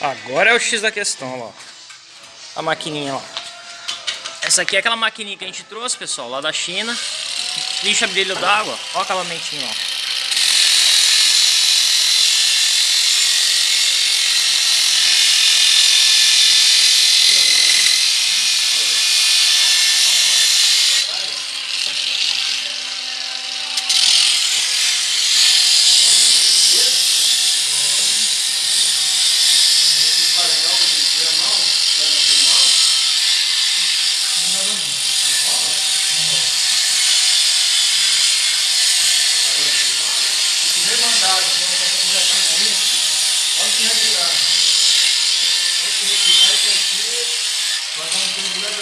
Agora é o X da questão, ó. A maquininha, ó. Essa aqui é aquela maquininha que a gente trouxe, pessoal, lá da China. Lixa brilho d'água. Ó o acabamentinho, ó.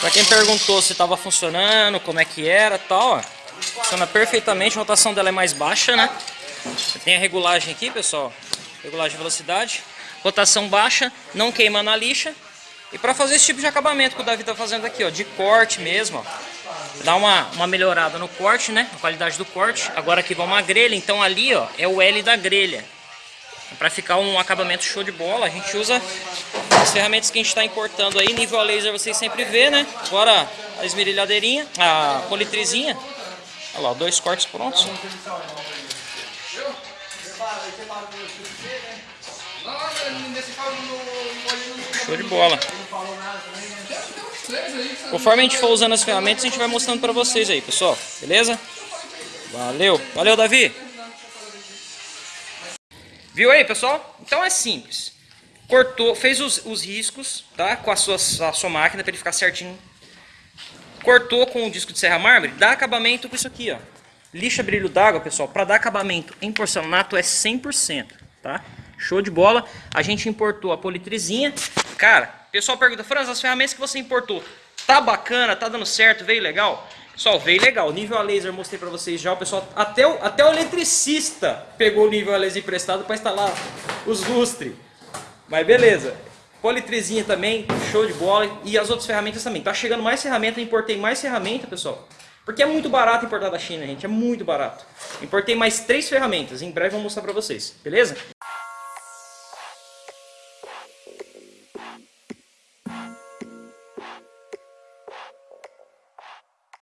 Para quem perguntou se estava funcionando, como é que era tal, ó, funciona perfeitamente, a rotação dela é mais baixa, né? Tem a regulagem aqui, pessoal, regulagem de velocidade, rotação baixa, não queima na lixa. E para fazer esse tipo de acabamento que o Davi está fazendo aqui, ó, de corte mesmo, ó, dá uma, uma melhorada no corte, né? A qualidade do corte. Agora aqui vai uma grelha, então ali, ó, é o L da grelha. Para ficar um acabamento show de bola, a gente usa as ferramentas que a gente está importando aí, nível a laser vocês sempre vê, né? Agora a esmerilhadeirinha, a politrizinha. Olha lá, dois cortes prontos. Show de bola. Conforme a gente for usando as ferramentas, a gente vai mostrando para vocês aí, pessoal. Beleza? Valeu. Valeu, Davi. Viu aí, pessoal? Então é simples. Cortou, fez os, os riscos, tá? Com a sua, a sua máquina para ele ficar certinho. Cortou com o disco de serra mármore, dá acabamento com isso aqui, ó. Lixa brilho d'água, pessoal, para dar acabamento em porcelanato é 100%, tá? Show de bola. A gente importou a politrizinha. Cara, pessoal pergunta, Franz, as ferramentas que você importou, tá bacana, tá dando certo, veio legal? Pessoal, veio legal. Nível a laser mostrei pra vocês já. O pessoal, até o, até o eletricista pegou o nível a laser emprestado para instalar os lustres. Mas beleza. Politrizinha também, show de bola. E as outras ferramentas também. Tá chegando mais ferramenta, importei mais ferramenta, pessoal. Porque é muito barato importar da China, gente. É muito barato. Importei mais três ferramentas. Em breve eu vou mostrar pra vocês. Beleza?